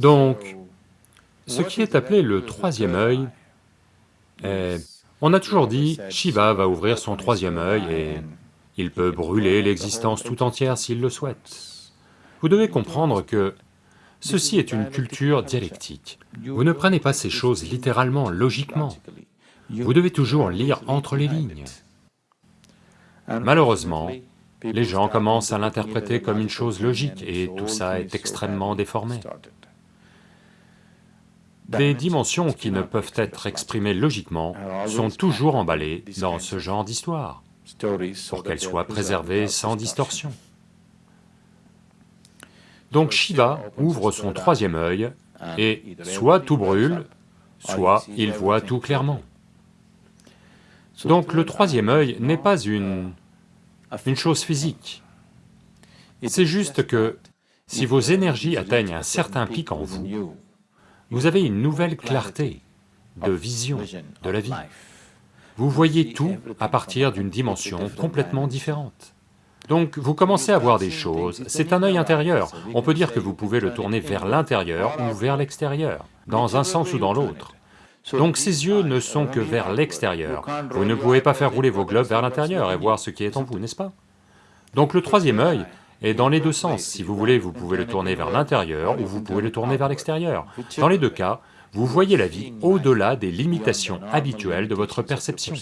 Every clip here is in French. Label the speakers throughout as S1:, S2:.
S1: Donc, ce qui est appelé le troisième œil, est... on a toujours dit, Shiva va ouvrir son troisième œil et il peut brûler l'existence tout entière s'il le souhaite. Vous devez comprendre que ceci est une culture dialectique. Vous ne prenez pas ces choses littéralement, logiquement. Vous devez toujours lire entre les lignes. Malheureusement, les gens commencent à l'interpréter comme une chose logique et tout ça est extrêmement déformé. Des dimensions qui ne peuvent être exprimées logiquement sont toujours emballées dans ce genre d'histoire, pour qu'elles soient préservées sans distorsion. Donc Shiva ouvre son troisième œil et soit tout brûle, soit il voit tout clairement. Donc le troisième œil n'est pas une, chose physique. C'est juste que si vos énergies atteignent un certain pic en vous, vous avez une nouvelle clarté de vision de la vie. Vous voyez tout à partir d'une dimension complètement différente. Donc vous commencez à voir des choses, c'est un œil intérieur, on peut dire que vous pouvez le tourner vers l'intérieur ou vers l'extérieur, dans un sens ou dans l'autre. Donc ces yeux ne sont que vers l'extérieur, vous ne pouvez pas faire rouler vos globes vers l'intérieur et voir ce qui est en vous, n'est-ce pas? Donc le troisième œil est dans les deux sens, si vous voulez vous pouvez le tourner vers l'intérieur ou vous pouvez le tourner vers l'extérieur. Dans les deux cas, vous voyez la vie au-delà des limitations habituelles de votre perception.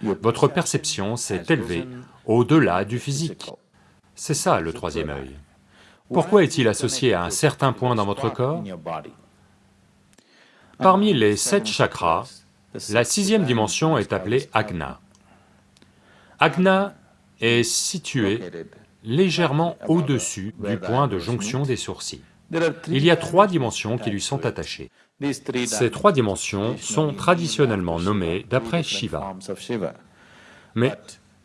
S1: Votre perception s'est élevée au-delà du physique. C'est ça le troisième œil. Pourquoi est-il associé à un certain point dans votre corps? Parmi les sept chakras, la sixième dimension est appelée Agna. Agna est située légèrement au-dessus du point de jonction des sourcils. Il y a trois dimensions qui lui sont attachées. Ces trois dimensions sont traditionnellement nommées d'après Shiva. Mais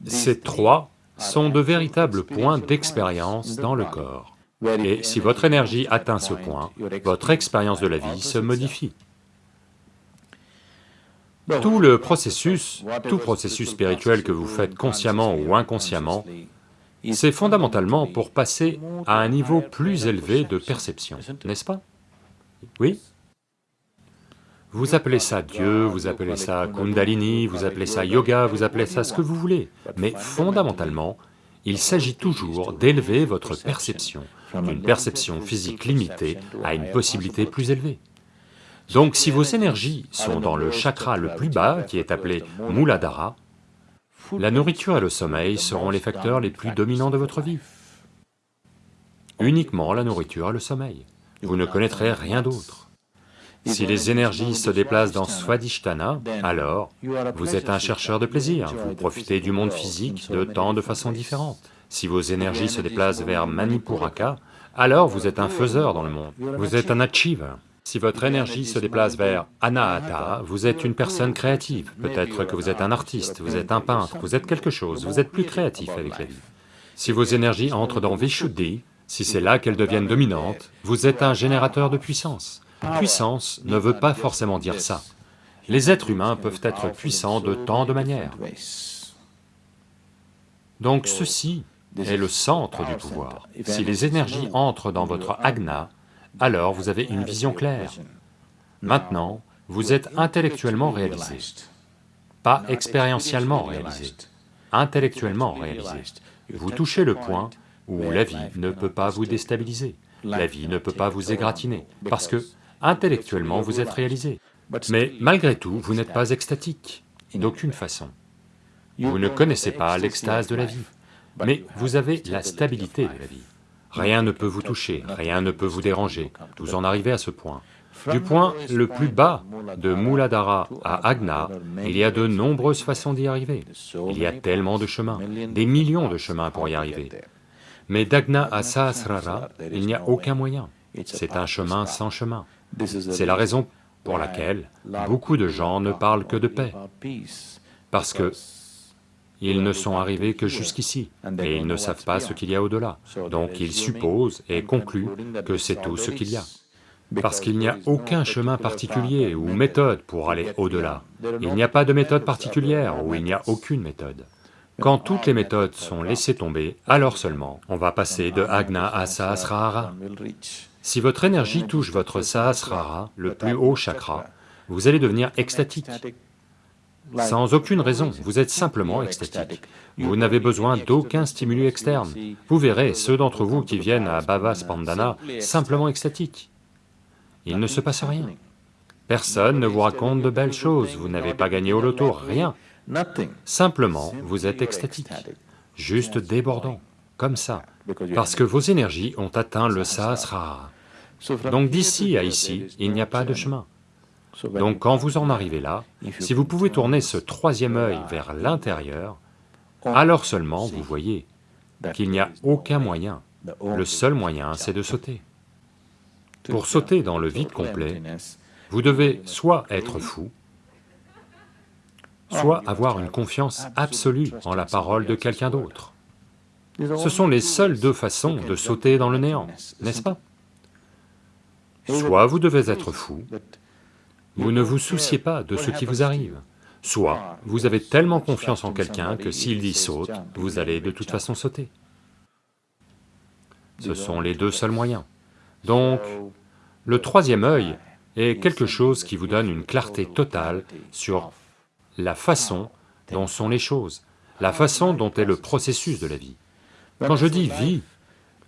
S1: ces trois sont de véritables points d'expérience dans le corps. Et si votre énergie atteint ce point, votre expérience de la vie se modifie. Tout le processus, tout processus spirituel que vous faites consciemment ou inconsciemment, c'est fondamentalement pour passer à un niveau plus élevé de perception, n'est-ce pas? Oui? Vous appelez ça Dieu, vous appelez ça Kundalini, vous appelez ça yoga, vous appelez ça ce que vous voulez, mais fondamentalement, il s'agit toujours d'élever votre perception, d'une perception physique limitée à une possibilité plus élevée. Donc si vos énergies sont dans le chakra le plus bas, qui est appelé Muladhara, la nourriture et le sommeil seront les facteurs les plus dominants de votre vie. Uniquement la nourriture et le sommeil. Vous ne connaîtrez rien d'autre. Si les énergies se déplacent dans Swadhisthana, alors vous êtes un chercheur de plaisir, vous profitez du monde physique de tant de façons différentes. Si vos énergies se déplacent vers Manipuraka, alors vous êtes un faiseur dans le monde, vous êtes un achiever. Si votre énergie se déplace vers Anahata, vous êtes une personne créative, peut-être que vous êtes un artiste, vous êtes un peintre, vous êtes quelque chose, vous êtes plus créatif avec la vie. Si vos énergies entrent dans Vishuddhi, si c'est là qu'elles deviennent dominantes, vous êtes un générateur de puissance. Puissance ne veut pas forcément dire ça. Les êtres humains peuvent être puissants de tant de manières. Donc ceci est le centre du pouvoir. Si les énergies entrent dans votre agna, alors vous avez une vision claire. Maintenant, vous êtes intellectuellement réalisé, pas expérientiellement réalisé, intellectuellement réalisé. Vous touchez le point où la vie ne peut pas vous déstabiliser, la vie ne peut pas vous égratigner, parce que intellectuellement vous êtes réalisé. Mais malgré tout, vous n'êtes pas extatique, d'aucune façon. Vous ne connaissez pas l'extase de la vie, mais vous avez la stabilité de la vie. Rien ne peut vous toucher, rien ne peut vous déranger, vous en arrivez à ce point. Du point le plus bas de Muladhara à Agna, il y a de nombreuses façons d'y arriver. Il y a tellement de chemins, des millions de chemins pour y arriver. Mais d'Agna à Sahasrara, il n'y a aucun moyen, c'est un chemin sans chemin. C'est la raison pour laquelle beaucoup de gens ne parlent que de paix, parce que ils ne sont arrivés que jusqu'ici, et ils ne savent pas ce qu'il y a au-delà. Donc ils supposent et concluent que c'est tout ce qu'il y a. Parce qu'il n'y a aucun chemin particulier ou méthode pour aller au-delà. Il n'y a pas de méthode particulière ou il n'y a aucune méthode. Quand toutes les méthodes sont laissées tomber, alors seulement on va passer de Agna à Sahasrara. Si votre énergie touche votre sahasrara, le plus haut chakra, vous allez devenir extatique, sans aucune raison, vous êtes simplement extatique. Vous n'avez besoin d'aucun stimulus externe. Vous verrez ceux d'entre vous qui viennent à Bhava Spandana simplement extatiques. Il ne se passe rien. Personne ne vous raconte de belles choses, vous n'avez pas gagné au loto, rien. Simplement, vous êtes extatique, juste débordant, comme ça, parce que vos énergies ont atteint le sahasrara. Donc d'ici à ici, il n'y a pas de chemin. Donc quand vous en arrivez là, si vous pouvez tourner ce troisième œil vers l'intérieur, alors seulement vous voyez qu'il n'y a aucun moyen. Le seul moyen, c'est de sauter. Pour sauter dans le vide complet, vous devez soit être fou, soit avoir une confiance absolue en la parole de quelqu'un d'autre. Ce sont les seules deux façons de sauter dans le néant, n'est-ce pas? Soit vous devez être fou, vous ne vous souciez pas de ce qui vous arrive. Soit vous avez tellement confiance en quelqu'un que s'il dit saute, vous allez de toute façon sauter. Ce sont les deux seuls moyens. Donc, le troisième œil est quelque chose qui vous donne une clarté totale sur la façon dont sont les choses, la façon dont est le processus de la vie. Quand je dis vie,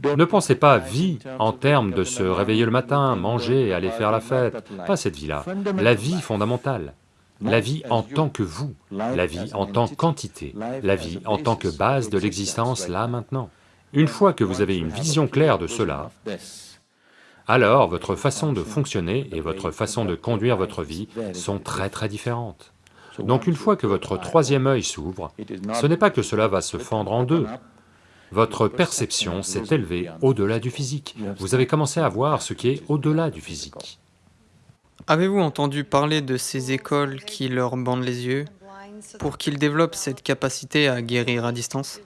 S1: ne pensez pas vie en termes de se réveiller le matin, manger, aller faire la fête, pas cette vie-là, la vie fondamentale, la vie en tant que vous, la vie en tant qu'entité, la vie en tant que base de l'existence là maintenant. Une fois que vous avez une vision claire de cela, alors votre façon de fonctionner et votre façon de conduire votre vie sont très très différentes. Donc une fois que votre troisième œil s'ouvre, ce n'est pas que cela va se fendre en deux, votre perception s'est élevée au-delà du physique. Vous avez commencé à voir ce qui est au-delà du physique.
S2: Avez-vous entendu parler de ces écoles qui leur bandent les yeux pour qu'ils développent cette capacité à guérir à distance?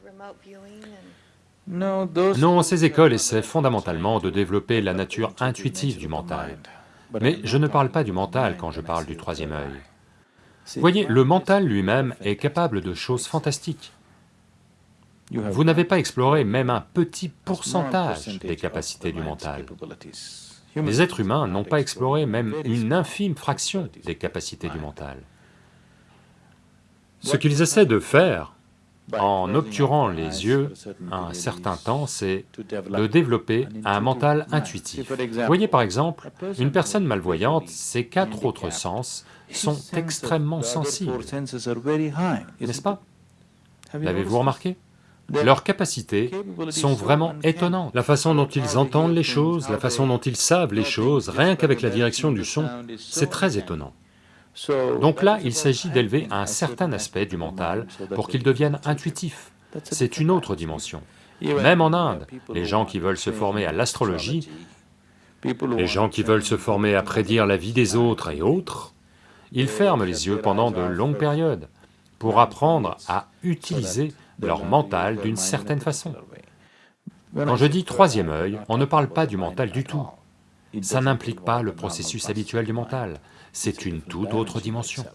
S1: Non, ces écoles essaient fondamentalement de développer la nature intuitive du mental. Mais je ne parle pas du mental quand je parle du troisième œil. Voyez, le mental lui-même est capable de choses fantastiques. Vous n'avez pas exploré même un petit pourcentage des capacités du mental. Les êtres humains n'ont pas exploré même une infime fraction des capacités du mental. Ce qu'ils essaient de faire, en obturant les yeux un certain temps, c'est de développer un mental intuitif. Voyez par exemple, une personne malvoyante, ses quatre autres sens sont extrêmement sensibles, n'est-ce pas L'avez-vous remarqué leurs capacités sont vraiment étonnantes. La façon dont ils entendent les choses, la façon dont ils savent les choses, rien qu'avec la direction du son, c'est très étonnant. Donc là, il s'agit d'élever un certain aspect du mental pour qu'il devienne intuitif. C'est une autre dimension. Même en Inde, les gens qui veulent se former à l'astrologie, les gens qui veulent se former à prédire la vie des autres et autres, ils ferment les yeux pendant de longues périodes pour apprendre à utiliser leur mental d'une certaine façon. Quand je dis troisième œil, on ne parle pas du mental du tout. Ça n'implique pas le processus habituel du mental, c'est une toute autre dimension.